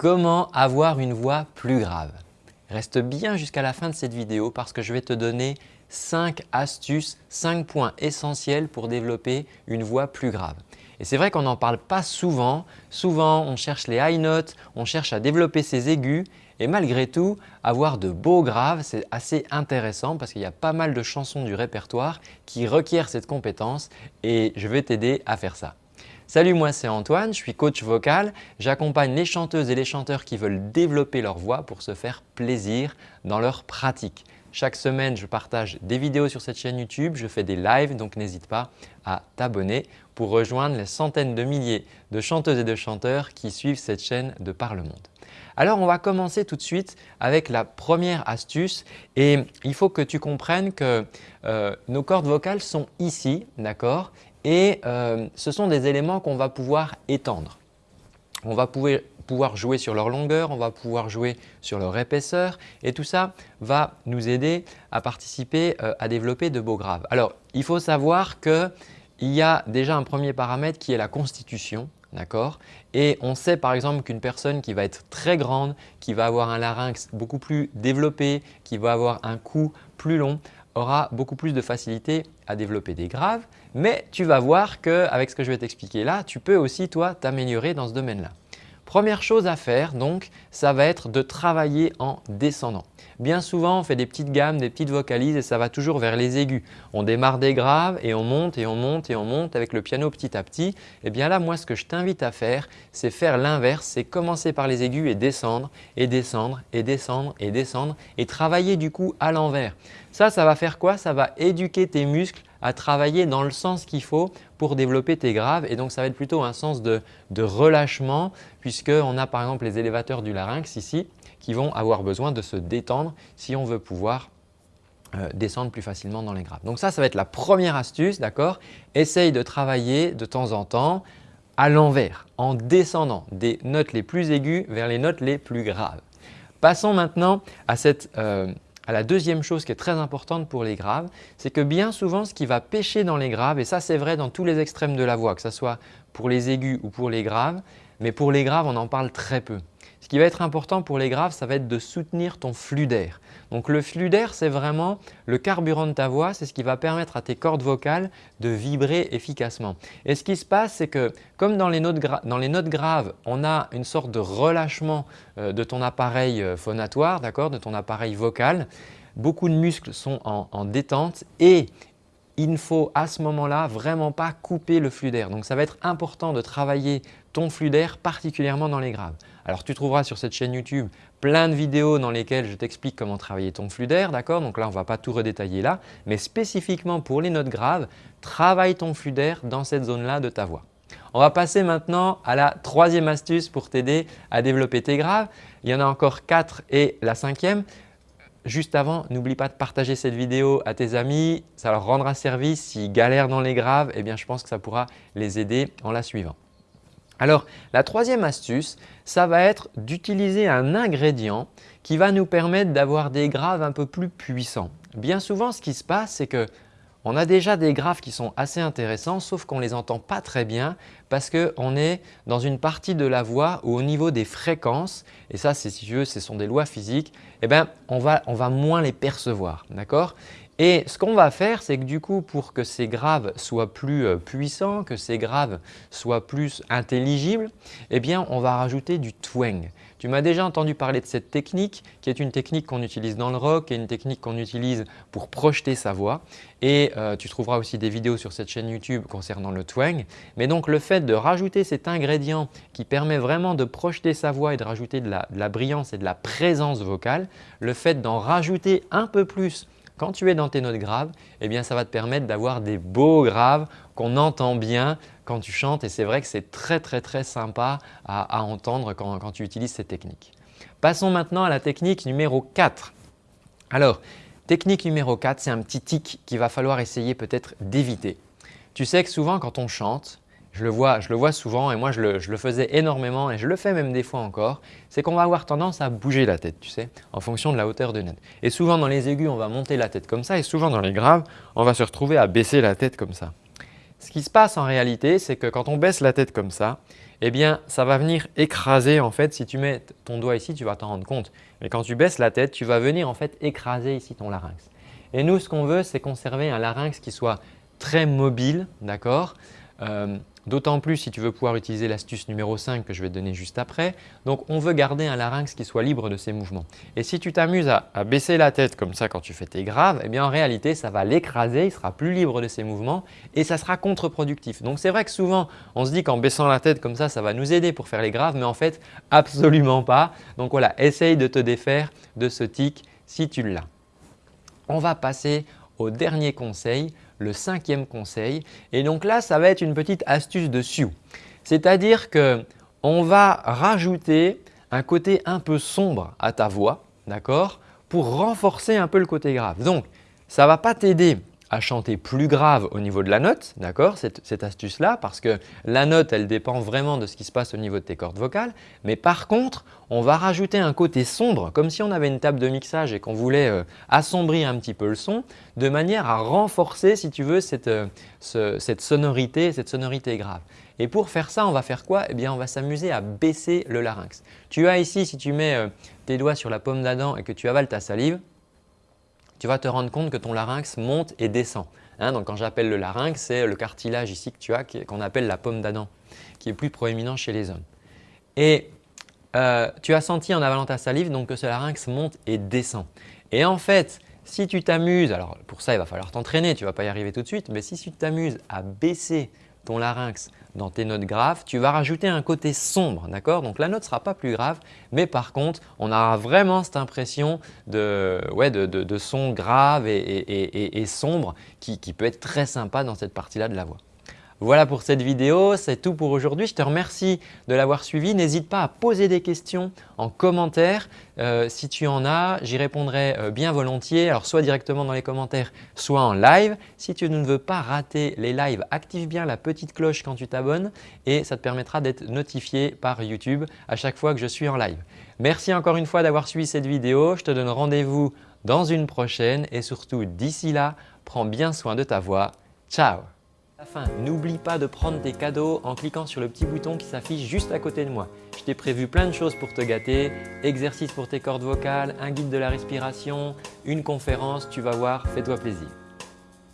Comment avoir une voix plus grave? Reste bien jusqu'à la fin de cette vidéo parce que je vais te donner 5 astuces, 5 points essentiels pour développer une voix plus grave. Et c'est vrai qu'on n'en parle pas souvent. Souvent, on cherche les high notes, on cherche à développer ses aigus et malgré tout, avoir de beaux graves, c'est assez intéressant parce qu'il y a pas mal de chansons du répertoire qui requièrent cette compétence et je vais t'aider à faire ça. Salut, moi c'est Antoine, je suis coach vocal. J'accompagne les chanteuses et les chanteurs qui veulent développer leur voix pour se faire plaisir dans leur pratique. Chaque semaine, je partage des vidéos sur cette chaîne YouTube, je fais des lives donc n'hésite pas à t'abonner pour rejoindre les centaines de milliers de chanteuses et de chanteurs qui suivent cette chaîne de par le monde. Alors on va commencer tout de suite avec la première astuce et il faut que tu comprennes que euh, nos cordes vocales sont ici, d'accord? Et euh, ce sont des éléments qu'on va pouvoir étendre. On va pouvoir jouer sur leur longueur, on va pouvoir jouer sur leur épaisseur et tout ça va nous aider à participer euh, à développer de beaux graves. Alors, il faut savoir qu'il y a déjà un premier paramètre qui est la constitution. D'accord? Et on sait par exemple qu'une personne qui va être très grande, qui va avoir un larynx beaucoup plus développé, qui va avoir un cou plus long, aura beaucoup plus de facilité à développer des graves, mais tu vas voir qu'avec ce que je vais t'expliquer là, tu peux aussi toi t'améliorer dans ce domaine-là. Première chose à faire donc, ça va être de travailler en descendant. Bien souvent, on fait des petites gammes, des petites vocalises et ça va toujours vers les aigus. On démarre des graves et on monte et on monte et on monte avec le piano petit à petit. Et eh bien là, moi, ce que je t'invite à faire, c'est faire l'inverse, c'est commencer par les aigus et descendre et descendre et descendre et descendre et travailler du coup à l'envers. Ça, ça va faire quoi? Ça va éduquer tes muscles à travailler dans le sens qu'il faut pour développer tes graves et donc ça va être plutôt un sens de, relâchement puisqu'on a par exemple les élévateurs du larynx ici qui vont avoir besoin de se détendre si on veut pouvoir euh, descendre plus facilement dans les graves. Donc ça, ça va être la première astuce, d'accord? Essaye de travailler de temps en temps à l'envers, en descendant des notes les plus aiguës vers les notes les plus graves. Passons maintenant à cette euh, la deuxième chose qui est très importante pour les graves, c'est que bien souvent ce qui va pêcher dans les graves, et ça c'est vrai dans tous les extrêmes de la voix, que ce soit pour les aigus ou pour les graves, mais pour les graves on en parle très peu. Ce qui va être important pour les graves, ça va être de soutenir ton flux d'air. Donc le flux d'air, c'est vraiment le carburant de ta voix, c'est ce qui va permettre à tes cordes vocales de vibrer efficacement. Et ce qui se passe, c'est que comme dans les, notes graves, on a une sorte de relâchement euh, de ton appareil euh, phonatoire, de ton appareil vocal, beaucoup de muscles sont en détente et il ne faut à ce moment-là vraiment pas couper le flux d'air. Donc ça va être important de travailler ton flux d'air particulièrement dans les graves. Alors tu trouveras sur cette chaîne YouTube plein de vidéos dans lesquelles je t'explique comment travailler ton flux d'air, d'accord? Donc là, on ne va pas tout redétailler là, mais spécifiquement pour les notes graves, travaille ton flux d'air dans cette zone-là de ta voix. On va passer maintenant à la troisième astuce pour t'aider à développer tes graves. Il y en a encore quatre et la cinquième, Juste avant, n'oublie pas de partager cette vidéo à tes amis, ça leur rendra service. S'ils galèrent dans les graves, eh bien, je pense que ça pourra les aider en la suivant. Alors, la troisième astuce, ça va être d'utiliser un ingrédient qui va nous permettre d'avoir des graves un peu plus puissants. Bien souvent, ce qui se passe, c'est que on a déjà des graves qui sont assez intéressants sauf qu'on ne les entend pas très bien parce qu'on est dans une partie de la voix où au niveau des fréquences, et ça si tu veux ce sont des lois physiques, eh bien, on, va, moins les percevoir. et ce qu'on va faire, c'est que du coup, pour que ces graves soient plus euh, puissants, que ces graves soient plus intelligibles, eh bien, on va rajouter du twang. Tu m'as déjà entendu parler de cette technique qui est une technique qu'on utilise dans le rock et une technique qu'on utilise pour projeter sa voix. Et euh, tu trouveras aussi des vidéos sur cette chaîne YouTube concernant le twang. Mais donc le fait de rajouter cet ingrédient qui permet vraiment de projeter sa voix et de rajouter de la brillance et de la présence vocale, le fait d'en rajouter un peu plus quand tu es dans tes notes graves, eh bien, ça va te permettre d'avoir des beaux graves qu'on entend bien quand tu chantes et c'est vrai que c'est très très très sympa à, entendre quand, tu utilises ces techniques. Passons maintenant à la technique numéro 4. Alors, technique numéro 4, c'est un petit tic qu'il va falloir essayer peut-être d'éviter. Tu sais que souvent quand on chante, je le vois, je le vois souvent et moi je le, faisais énormément et je le fais même des fois encore, c'est qu'on va avoir tendance à bouger la tête, tu sais, en fonction de la hauteur de note. Et souvent dans les aigus, on va monter la tête comme ça et souvent dans les graves, on va se retrouver à baisser la tête comme ça. ce qui se passe en réalité, c'est que quand on baisse la tête comme ça, eh bien, ça va venir écraser en fait. Si tu mets ton doigt ici, tu vas t'en rendre compte. Mais quand tu baisses la tête, tu vas venir en fait écraser ici ton larynx. Et nous, ce qu'on veut, c'est conserver un larynx qui soit très mobile, d'accord euh, D'autant plus si tu veux pouvoir utiliser l'astuce numéro 5 que je vais te donner juste après. Donc, on veut garder un larynx qui soit libre de ses mouvements. Et si tu t'amuses à, baisser la tête comme ça quand tu fais tes graves, eh bien en réalité, ça va l'écraser, il sera plus libre de ses mouvements et ça sera contre-productif. Donc, c'est vrai que souvent, on se dit qu'en baissant la tête comme ça, ça va nous aider pour faire les graves, mais en fait, absolument pas. Donc voilà, essaye de te défaire de ce tic si tu l'as. On va passer au dernier conseil, le cinquième conseil. Et donc là, ça va être une petite astuce de Sioux. C'est-à-dire qu'on va rajouter un côté un peu sombre à ta voix, d'accord Pour renforcer un peu le côté grave. Donc, ça ne va pas t'aider à chanter plus grave au niveau de la note, d'accord cette, astuce-là, parce que la note, elle dépend vraiment de ce qui se passe au niveau de tes cordes vocales. Mais par contre, on va rajouter un côté sombre, comme si on avait une table de mixage et qu'on voulait euh, assombrir un petit peu le son, de manière à renforcer, si tu veux, cette, euh, sonorité, cette sonorité grave. Et pour faire ça, on va faire quoi? Eh bien, on va s'amuser à baisser le larynx. Tu as ici, si tu mets euh, tes doigts sur la paume d'Adam et que tu avales ta salive, tu vas te rendre compte que ton larynx monte et descend. Hein, donc quand j'appelle le larynx, c'est le cartilage ici que tu as qu'on appelle la pomme d'Adam qui est plus proéminent chez les hommes. Et euh, tu as senti en avalant ta salive donc que ce larynx monte et descend. Et en fait, si tu t'amuses, alors pour ça il va falloir t'entraîner, tu ne vas pas y arriver tout de suite, mais si tu t'amuses à baisser ton larynx dans tes notes graves, tu vas rajouter un côté sombre, d'accord? Donc la note ne sera pas plus grave, mais par contre, on aura vraiment cette impression de, ouais, de, son grave et, sombre qui peut être très sympa dans cette partie-là de la voix. Voilà pour cette vidéo, c'est tout pour aujourd'hui. Je te remercie de l'avoir suivi. N'hésite pas à poser des questions en commentaire. Euh, si tu en as, j'y répondrai euh, bien volontiers. Alors soit directement dans les commentaires, soit en live. Si tu ne veux pas rater les lives, active bien la petite cloche quand tu t'abonnes et ça te permettra d'être notifié par YouTube à chaque fois que je suis en live. Merci encore une fois d'avoir suivi cette vidéo. Je te donne rendez-vous dans une prochaine et surtout d'ici là, prends bien soin de ta voix. Ciao fin, n'oublie pas de prendre tes cadeaux en cliquant sur le petit bouton qui s'affiche juste à côté de moi. Je t'ai prévu plein de choses pour te gâter, exercices pour tes cordes vocales, un guide de la respiration, une conférence, tu vas voir, fais-toi plaisir.